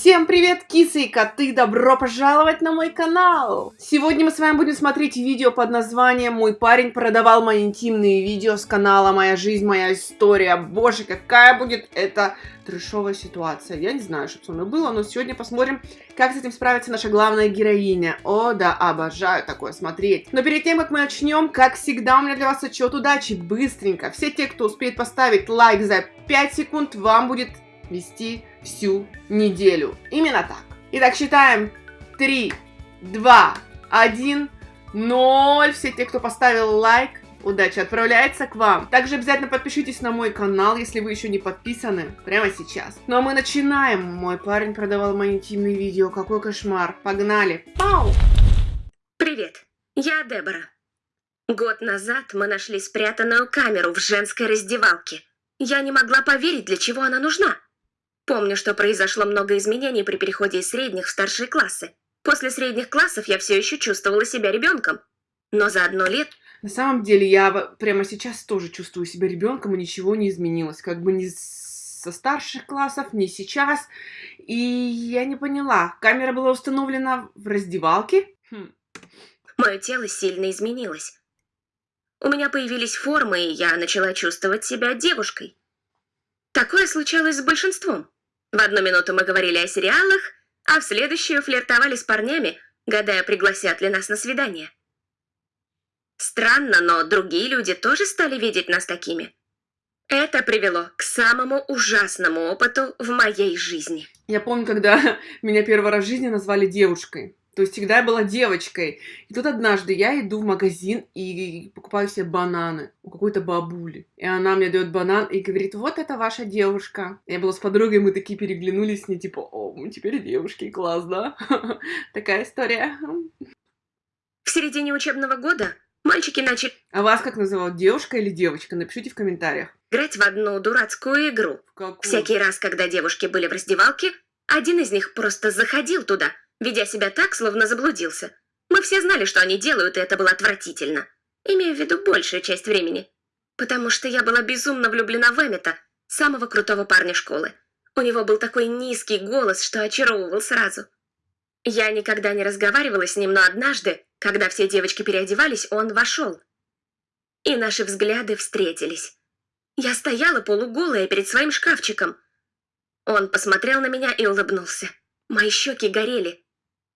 Всем привет, кисы и коты! Добро пожаловать на мой канал! Сегодня мы с вами будем смотреть видео под названием «Мой парень продавал мои интимные видео с канала «Моя жизнь, моя история». Боже, какая будет это трешовая ситуация. Я не знаю, что со мной было, но сегодня посмотрим, как с этим справится наша главная героиня. О, да, обожаю такое смотреть. Но перед тем, как мы начнем, как всегда, у меня для вас отчет удачи. Быстренько. Все те, кто успеет поставить лайк за 5 секунд, вам будет вести всю неделю. Именно так. Итак, считаем 3, 2, 1, 0. Все те, кто поставил лайк, удача отправляется к вам. Также обязательно подпишитесь на мой канал, если вы еще не подписаны, прямо сейчас. Ну а мы начинаем. Мой парень продавал мои интимные видео. Какой кошмар. Погнали. Пау! Привет, я Дебора. Год назад мы нашли спрятанную камеру в женской раздевалке. Я не могла поверить, для чего она нужна. Помню, что произошло много изменений при переходе из средних в старшие классы. После средних классов я все еще чувствовала себя ребенком. Но за одно лет... На самом деле, я прямо сейчас тоже чувствую себя ребенком, и ничего не изменилось. Как бы ни со старших классов, ни сейчас. И я не поняла, камера была установлена в раздевалке? Хм. Мое тело сильно изменилось. У меня появились формы, и я начала чувствовать себя девушкой. Такое случалось с большинством. В одну минуту мы говорили о сериалах, а в следующую флиртовали с парнями, гадая, пригласят ли нас на свидание. Странно, но другие люди тоже стали видеть нас такими. Это привело к самому ужасному опыту в моей жизни. Я помню, когда меня первый раз в жизни назвали девушкой. То есть всегда я была девочкой. И тут однажды я иду в магазин и покупаю себе бананы у какой-то бабули. И она мне дает банан и говорит, вот это ваша девушка. Я была с подругой, мы такие переглянулись с ней, типа, о, мы теперь девушки, класс, да? Такая история. В середине учебного года мальчики начали... А вас как называют, девушка или девочка? Напишите в комментариях. Играть в одну дурацкую игру. Какую? Всякий раз, когда девушки были в раздевалке, один из них просто заходил туда – ведя себя так, словно заблудился. Мы все знали, что они делают, и это было отвратительно. Имею в виду большую часть времени. Потому что я была безумно влюблена в Эммета, самого крутого парня школы. У него был такой низкий голос, что очаровывал сразу. Я никогда не разговаривала с ним, но однажды, когда все девочки переодевались, он вошел. И наши взгляды встретились. Я стояла полуголая перед своим шкафчиком. Он посмотрел на меня и улыбнулся. Мои щеки горели.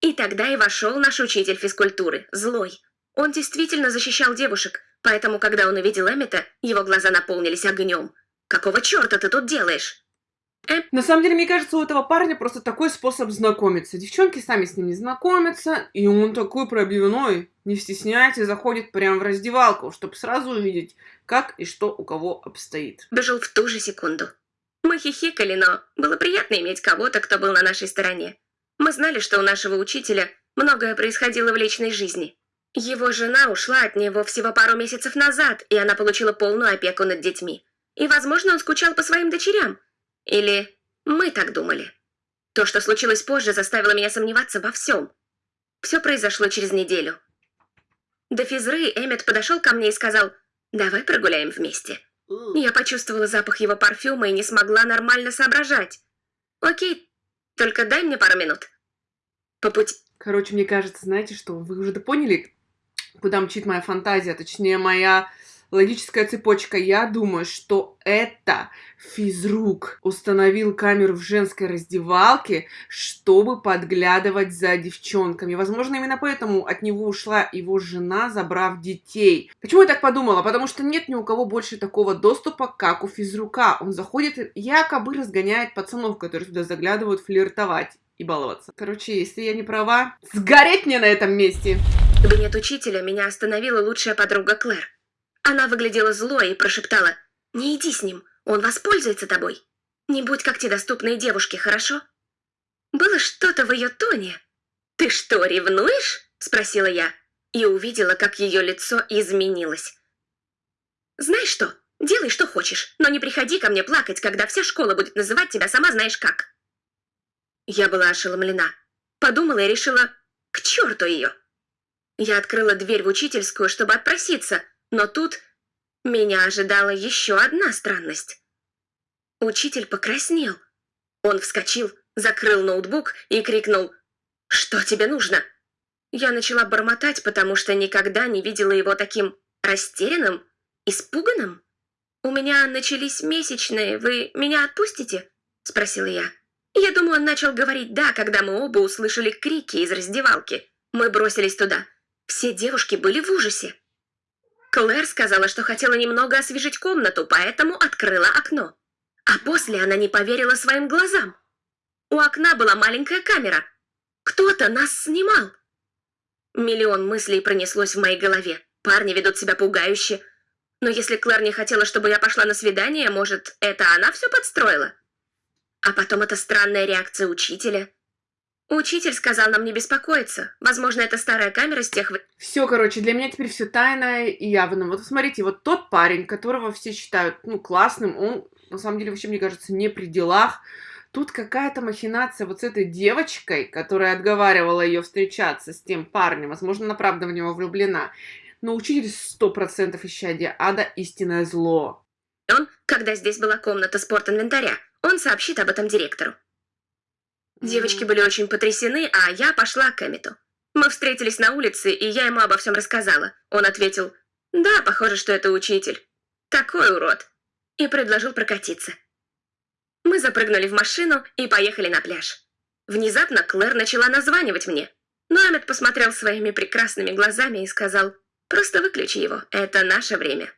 И тогда и вошел наш учитель физкультуры, злой. Он действительно защищал девушек, поэтому, когда он увидел Эммета, его глаза наполнились огнем. «Какого черта ты тут делаешь?» Эм... На самом деле, мне кажется, у этого парня просто такой способ знакомиться. Девчонки сами с ним не знакомятся, и он такой пробивной, не стесняется, заходит прямо в раздевалку, чтобы сразу увидеть, как и что у кого обстоит. Бежал в ту же секунду. Мы хихикали, но было приятно иметь кого-то, кто был на нашей стороне. Мы знали, что у нашего учителя многое происходило в личной жизни. Его жена ушла от него всего пару месяцев назад, и она получила полную опеку над детьми. И, возможно, он скучал по своим дочерям. Или мы так думали. То, что случилось позже, заставило меня сомневаться во всем. Все произошло через неделю. До физры Эммет подошел ко мне и сказал, «Давай прогуляем вместе». Я почувствовала запах его парфюма и не смогла нормально соображать. «Окей, только дай мне пару минут. По пути... Короче, мне кажется, знаете что, вы уже поняли, куда мчит моя фантазия, точнее, моя логическая цепочка. Я думаю, что это физрук установил камеру в женской раздевалке, чтобы подглядывать за девчонками. Возможно, именно поэтому от него ушла его жена, забрав детей. Почему я так подумала? Потому что нет ни у кого больше такого доступа, как у физрука. Он заходит, якобы разгоняет пацанов, которые туда заглядывают флиртовать и баловаться. Короче, если я не права, сгореть мне на этом месте! кабинет учителя меня остановила лучшая подруга Клэр. Она выглядела злой и прошептала, «Не иди с ним, он воспользуется тобой. Не будь как те доступные девушки, хорошо?» Было что-то в ее тоне. «Ты что, ревнуешь?» – спросила я, и увидела, как ее лицо изменилось. «Знаешь что, делай, что хочешь, но не приходи ко мне плакать, когда вся школа будет называть тебя сама знаешь как». Я была ошеломлена. Подумала и решила, к черту ее. Я открыла дверь в учительскую, чтобы отпроситься – но тут меня ожидала еще одна странность. Учитель покраснел. Он вскочил, закрыл ноутбук и крикнул «Что тебе нужно?». Я начала бормотать, потому что никогда не видела его таким растерянным, испуганным. «У меня начались месячные, вы меня отпустите?» – спросила я. Я думаю, он начал говорить «да», когда мы оба услышали крики из раздевалки. Мы бросились туда. Все девушки были в ужасе. Клэр сказала, что хотела немного освежить комнату, поэтому открыла окно. А после она не поверила своим глазам. У окна была маленькая камера. Кто-то нас снимал. Миллион мыслей пронеслось в моей голове. Парни ведут себя пугающе. Но если Клэр не хотела, чтобы я пошла на свидание, может, это она все подстроила? А потом эта странная реакция учителя. Учитель сказал нам не беспокоиться. Возможно, это старая камера с тех... Все, короче, для меня теперь все тайное и явно. Вот смотрите, вот тот парень, которого все считают, ну, классным, он, на самом деле, вообще, мне кажется, не при делах. Тут какая-то махинация вот с этой девочкой, которая отговаривала ее встречаться с тем парнем. Возможно, она правда в него влюблена. Но учитель сто процентов исчадия ада истинное зло. Он, когда здесь была комната спорт-инвентаря, он сообщит об этом директору. Девочки были очень потрясены, а я пошла к Эмиту. Мы встретились на улице, и я ему обо всем рассказала. Он ответил, да, похоже, что это учитель. Такой урод. И предложил прокатиться. Мы запрыгнули в машину и поехали на пляж. Внезапно Клэр начала названивать мне. Но Эммет посмотрел своими прекрасными глазами и сказал, просто выключи его, это наше время.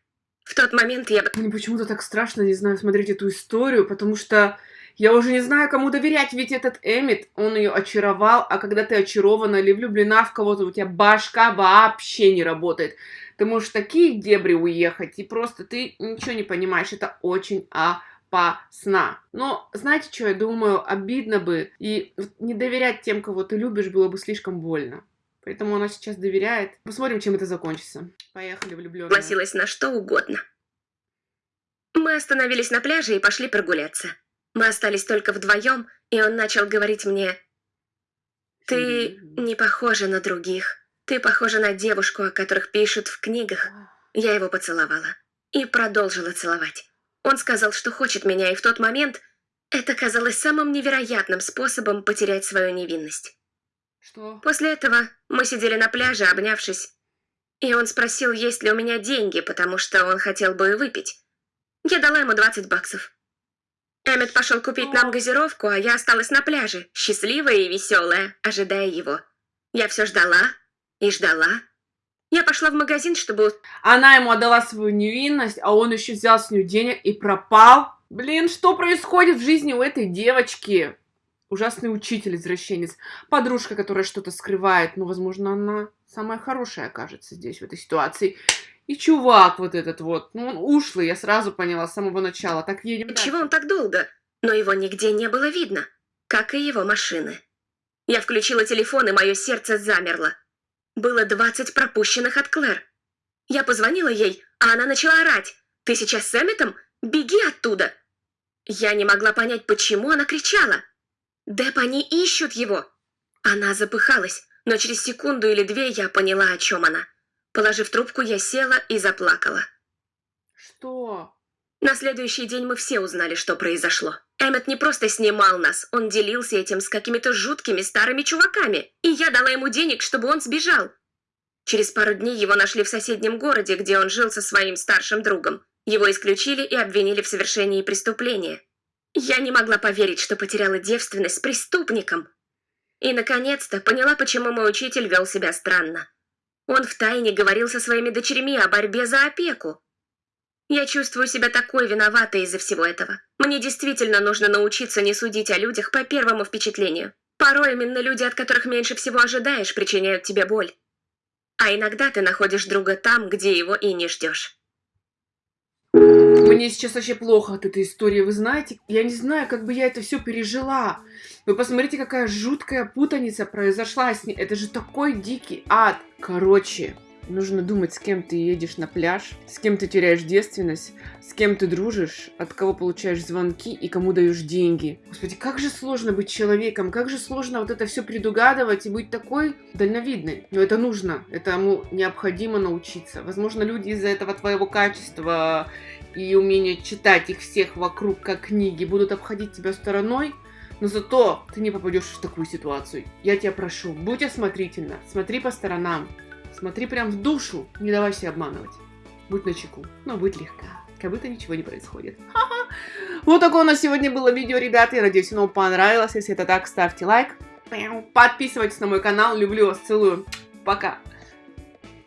В тот момент я... Мне почему-то так страшно, не знаю, смотреть эту историю, потому что я уже не знаю, кому доверять, ведь этот Эмит, он ее очаровал, а когда ты очарована или влюблена в кого-то, у тебя башка вообще не работает. Ты можешь такие дебри уехать, и просто ты ничего не понимаешь, это очень опасно. Но знаете, что я думаю, обидно бы, и не доверять тем, кого ты любишь, было бы слишком больно. Поэтому она сейчас доверяет. Посмотрим, чем это закончится. Поехали, влюбленные. Согласилась на что угодно. Мы остановились на пляже и пошли прогуляться. Мы остались только вдвоем, и он начал говорить мне, «Ты не похожа на других. Ты похожа на девушку, о которых пишут в книгах». Я его поцеловала и продолжила целовать. Он сказал, что хочет меня, и в тот момент это казалось самым невероятным способом потерять свою невинность. Что? После этого мы сидели на пляже, обнявшись, и он спросил, есть ли у меня деньги, потому что он хотел бы выпить. Я дала ему 20 баксов. Эммет пошел купить нам газировку, а я осталась на пляже, счастливая и веселая, ожидая его. Я все ждала и ждала. Я пошла в магазин, чтобы... Она ему отдала свою невинность, а он еще взял с нее денег и пропал. Блин, что происходит в жизни у этой девочки? ужасный учитель-извращенец, подружка, которая что-то скрывает, но, возможно, она самая хорошая окажется здесь, в этой ситуации. И чувак вот этот вот, ну, он ушлый, я сразу поняла с самого начала. Так едем дальше. Чего он так долго? Но его нигде не было видно, как и его машины. Я включила телефон, и мое сердце замерло. Было двадцать пропущенных от Клэр. Я позвонила ей, а она начала орать. «Ты сейчас с Эмметом? Беги оттуда!» Я не могла понять, почему она кричала. Деп, они ищут его!» Она запыхалась, но через секунду или две я поняла, о чем она. Положив трубку, я села и заплакала. «Что?» На следующий день мы все узнали, что произошло. Эммет не просто снимал нас, он делился этим с какими-то жуткими старыми чуваками, и я дала ему денег, чтобы он сбежал. Через пару дней его нашли в соседнем городе, где он жил со своим старшим другом. Его исключили и обвинили в совершении преступления. Я не могла поверить, что потеряла девственность с преступником. И, наконец-то, поняла, почему мой учитель вел себя странно. Он втайне говорил со своими дочерьми о борьбе за опеку. Я чувствую себя такой виноватой из-за всего этого. Мне действительно нужно научиться не судить о людях по первому впечатлению. Порой именно люди, от которых меньше всего ожидаешь, причиняют тебе боль. А иногда ты находишь друга там, где его и не ждешь. Мне сейчас вообще плохо от этой истории, вы знаете? Я не знаю, как бы я это все пережила. Вы посмотрите, какая жуткая путаница произошла с ней. Это же такой дикий ад. Короче, нужно думать, с кем ты едешь на пляж, с кем ты теряешь девственность, с кем ты дружишь, от кого получаешь звонки и кому даешь деньги. Господи, как же сложно быть человеком, как же сложно вот это все предугадывать и быть такой дальновидной. Но это нужно, этому необходимо научиться. Возможно, люди из-за этого твоего качества и умения читать их всех вокруг как книги будут обходить тебя стороной, Но зато ты не попадешь в такую ситуацию. Я тебя прошу, будь осмотрительна, смотри по сторонам, смотри прям в душу, не давай себя обманывать. Будь начеку, но будь легка, как будто ничего не происходит. Ха-ха. Вот такое у нас сегодня было видео, ребята. Я надеюсь, оно понравилось. Если это так, ставьте лайк. Подписывайтесь на мой канал. Люблю вас, целую. Пока.